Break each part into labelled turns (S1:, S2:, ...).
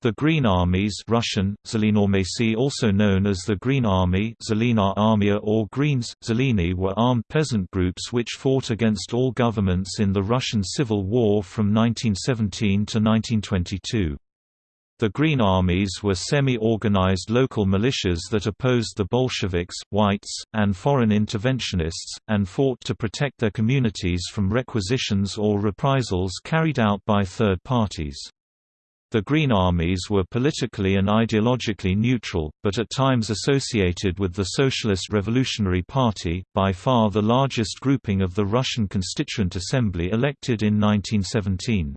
S1: The Green Armies Russian, also known as the Green Army Armia or Greens, Zeleny were armed peasant groups which fought against all governments in the Russian Civil War from 1917 to 1922. The Green Armies were semi-organized local militias that opposed the Bolsheviks, whites, and foreign interventionists, and fought to protect their communities from requisitions or reprisals carried out by third parties. The Green Armies were politically and ideologically neutral, but at times associated with the Socialist Revolutionary Party, by far the largest grouping of the Russian Constituent Assembly elected in 1917.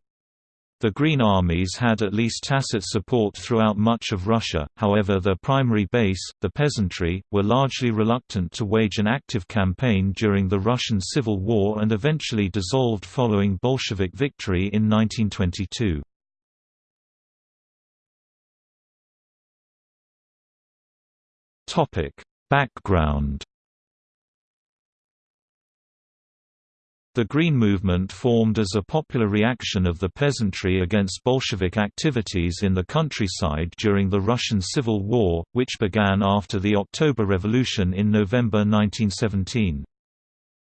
S1: The Green Armies had at least tacit support throughout much of Russia, however their primary base, the peasantry, were largely reluctant to wage an active campaign during the Russian Civil War and eventually dissolved following Bolshevik victory in 1922. Topic: Background The Green Movement formed as a popular reaction of the peasantry against Bolshevik activities in the countryside during the Russian Civil War, which began after the October Revolution in November 1917.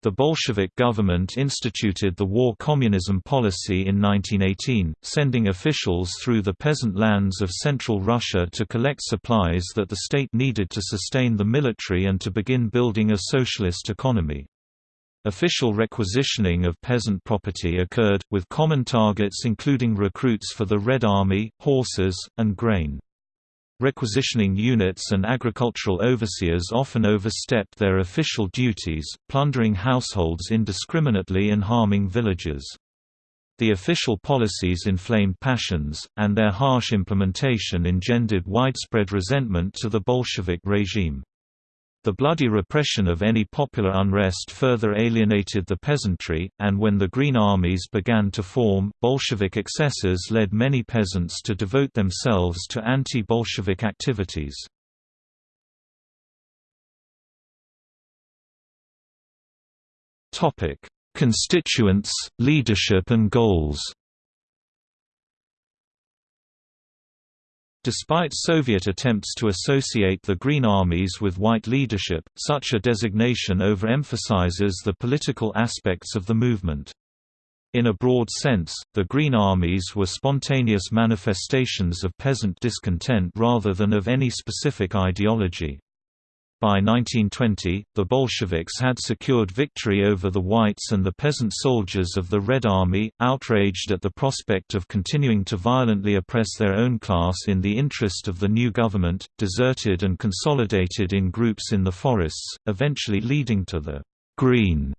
S1: The Bolshevik government instituted the war communism policy in 1918, sending officials through the peasant lands of central Russia to collect supplies that the state needed to sustain the military and to begin building a socialist economy. Official requisitioning of peasant property occurred, with common targets including recruits for the Red Army, horses, and grain. Requisitioning units and agricultural overseers often overstepped their official duties, plundering households indiscriminately and harming villagers. The official policies inflamed passions, and their harsh implementation engendered widespread resentment to the Bolshevik regime. The bloody repression of any popular unrest further alienated the peasantry, and when the Green Armies began to form, Bolshevik excesses led many peasants to devote themselves to anti-Bolshevik activities. Constituents, leadership and goals Despite Soviet attempts to associate the Green Armies with white leadership, such a designation overemphasizes the political aspects of the movement. In a broad sense, the Green Armies were spontaneous manifestations of peasant discontent rather than of any specific ideology. By 1920, the Bolsheviks had secured victory over the whites and the peasant soldiers of the Red Army, outraged at the prospect of continuing to violently oppress their own class in the interest of the new government, deserted and consolidated in groups in the forests, eventually leading to the «green»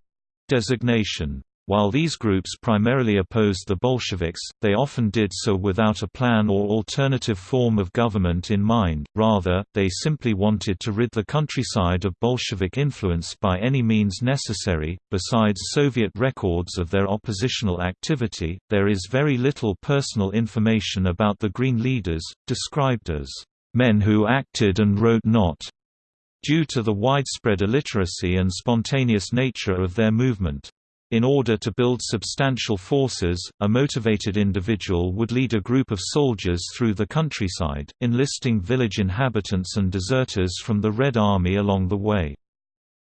S1: designation. While these groups primarily opposed the Bolsheviks, they often did so without a plan or alternative form of government in mind, rather, they simply wanted to rid the countryside of Bolshevik influence by any means necessary. Besides Soviet records of their oppositional activity, there is very little personal information about the Green leaders, described as men who acted and wrote not, due to the widespread illiteracy and spontaneous nature of their movement. In order to build substantial forces, a motivated individual would lead a group of soldiers through the countryside, enlisting village inhabitants and deserters from the Red Army along the way.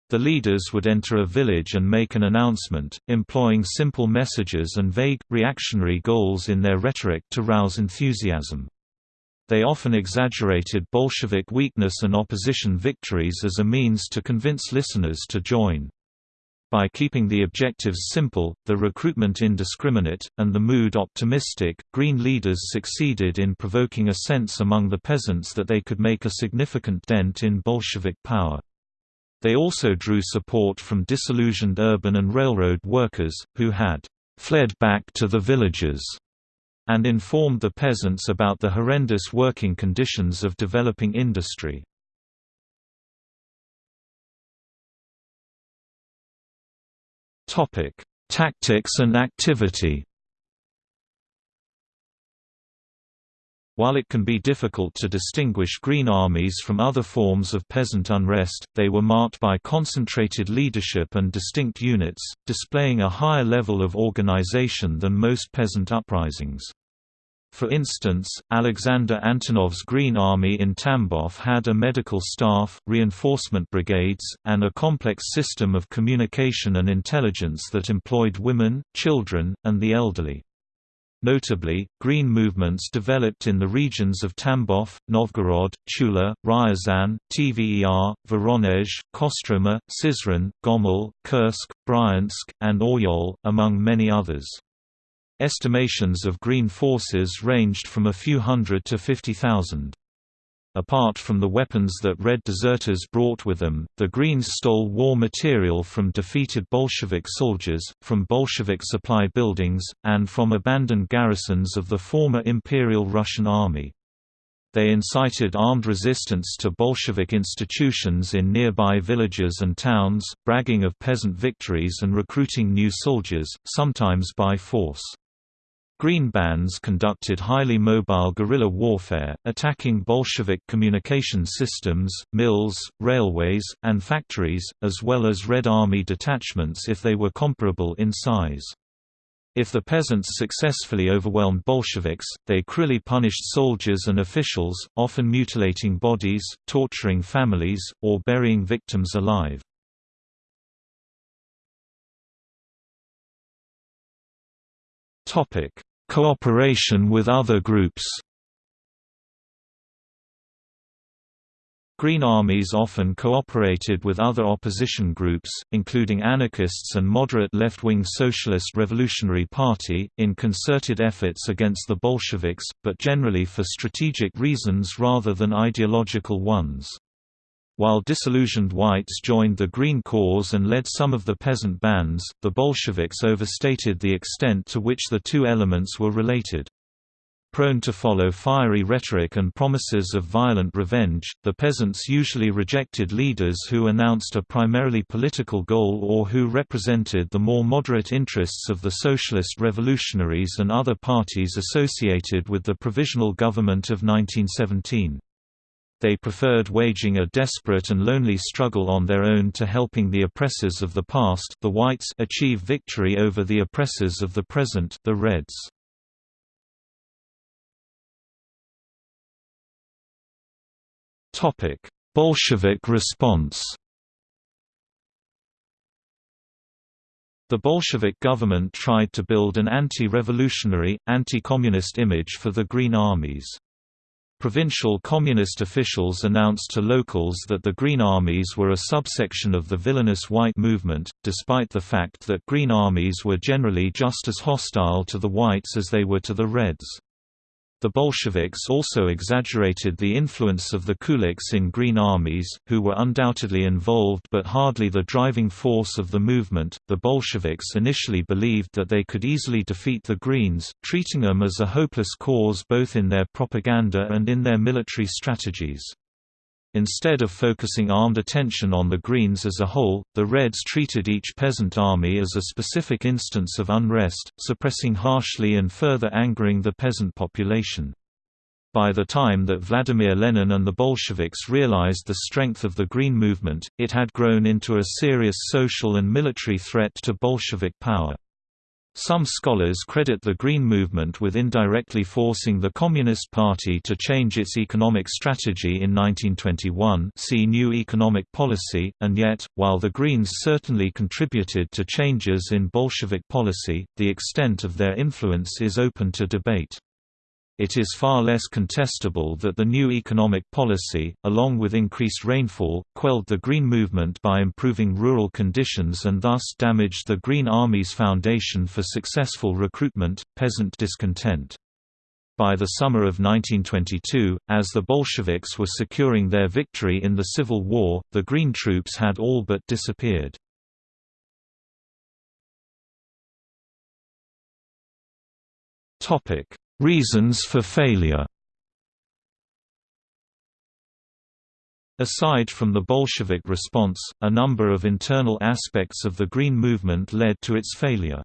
S1: The leaders would enter a village and make an announcement, employing simple messages and vague, reactionary goals in their rhetoric to rouse enthusiasm. They often exaggerated Bolshevik weakness and opposition victories as a means to convince listeners to join. By keeping the objectives simple, the recruitment indiscriminate, and the mood optimistic, Green leaders succeeded in provoking a sense among the peasants that they could make a significant dent in Bolshevik power. They also drew support from disillusioned urban and railroad workers, who had fled back to the villages and informed the peasants about the horrendous working conditions of developing industry. Topic: Tactics and activity. While it can be difficult to distinguish Green Armies from other forms of peasant unrest, they were marked by concentrated leadership and distinct units, displaying a higher level of organization than most peasant uprisings. For instance, Alexander Antonov's Green Army in Tambov had a medical staff, reinforcement brigades, and a complex system of communication and intelligence that employed women, children, and the elderly. Notably, green movements developed in the regions of Tambov, Novgorod, Tula, Ryazan, Tver, Voronezh, Kostroma, Syzran, Gomel, Kursk, Bryansk, and Oryol, among many others. Estimations of green forces ranged from a few hundred to 50,000. Apart from the weapons that Red deserters brought with them, the Greens stole war material from defeated Bolshevik soldiers, from Bolshevik supply buildings, and from abandoned garrisons of the former Imperial Russian Army. They incited armed resistance to Bolshevik institutions in nearby villages and towns, bragging of peasant victories and recruiting new soldiers, sometimes by force. Green bands conducted highly mobile guerrilla warfare, attacking Bolshevik communication systems, mills, railways, and factories, as well as Red Army detachments if they were comparable in size. If the peasants successfully overwhelmed Bolsheviks, they cruelly punished soldiers and officials, often mutilating bodies, torturing families, or burying victims alive. Topic: Cooperation with other groups. Green armies often cooperated with other opposition groups, including anarchists and moderate left-wing Socialist Revolutionary Party, in concerted efforts against the Bolsheviks, but generally for strategic reasons rather than ideological ones. While disillusioned whites joined the Green cause and led some of the peasant bands, the Bolsheviks overstated the extent to which the two elements were related. Prone to follow fiery rhetoric and promises of violent revenge, the peasants usually rejected leaders who announced a primarily political goal or who represented the more moderate interests of the socialist revolutionaries and other parties associated with the Provisional Government of 1917 they preferred waging a desperate and lonely struggle on their own to helping the oppressors of the past the whites achieve victory over the oppressors of the present the Reds. Bolshevik response The Bolshevik government tried to build an anti-revolutionary, anti-communist image for the Green armies. Provincial communist officials announced to locals that the Green Armies were a subsection of the villainous White movement, despite the fact that Green Armies were generally just as hostile to the Whites as they were to the Reds. The Bolsheviks also exaggerated the influence of the Kulaks in Green armies, who were undoubtedly involved but hardly the driving force of the movement. The Bolsheviks initially believed that they could easily defeat the Greens, treating them as a hopeless cause both in their propaganda and in their military strategies. Instead of focusing armed attention on the Greens as a whole, the Reds treated each peasant army as a specific instance of unrest, suppressing harshly and further angering the peasant population. By the time that Vladimir Lenin and the Bolsheviks realized the strength of the Green movement, it had grown into a serious social and military threat to Bolshevik power. Some scholars credit the Green Movement with indirectly forcing the Communist Party to change its economic strategy in 1921 see New Economic Policy, and yet, while the Greens certainly contributed to changes in Bolshevik policy, the extent of their influence is open to debate. It is far less contestable that the new economic policy, along with increased rainfall, quelled the Green movement by improving rural conditions and thus damaged the Green Army's foundation for successful recruitment, peasant discontent. By the summer of 1922, as the Bolsheviks were securing their victory in the Civil War, the Green troops had all but disappeared. Topic Reasons for failure Aside from the Bolshevik response, a number of internal aspects of the Green movement led to its failure.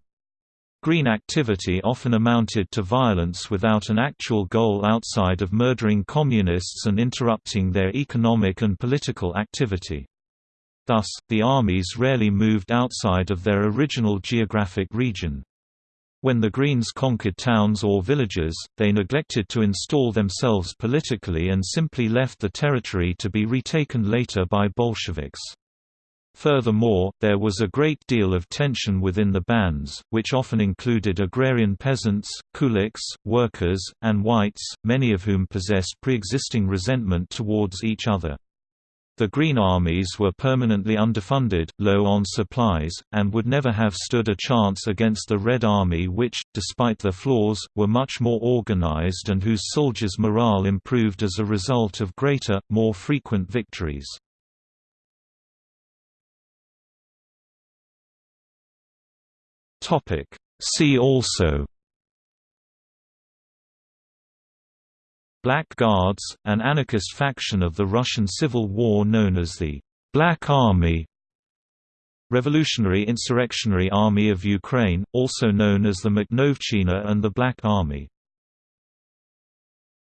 S1: Green activity often amounted to violence without an actual goal outside of murdering communists and interrupting their economic and political activity. Thus, the armies rarely moved outside of their original geographic region. When the Greens conquered towns or villages, they neglected to install themselves politically and simply left the territory to be retaken later by Bolsheviks. Furthermore, there was a great deal of tension within the bands, which often included agrarian peasants, kulaks, workers, and whites, many of whom possessed pre-existing resentment towards each other. The Green Armies were permanently underfunded, low on supplies, and would never have stood a chance against the Red Army which, despite their flaws, were much more organized and whose soldiers' morale improved as a result of greater, more frequent victories. See also Black Guards, an anarchist faction of the Russian Civil War known as the Black Army Revolutionary Insurrectionary Army of Ukraine, also known as the Makhnovshchina and the Black Army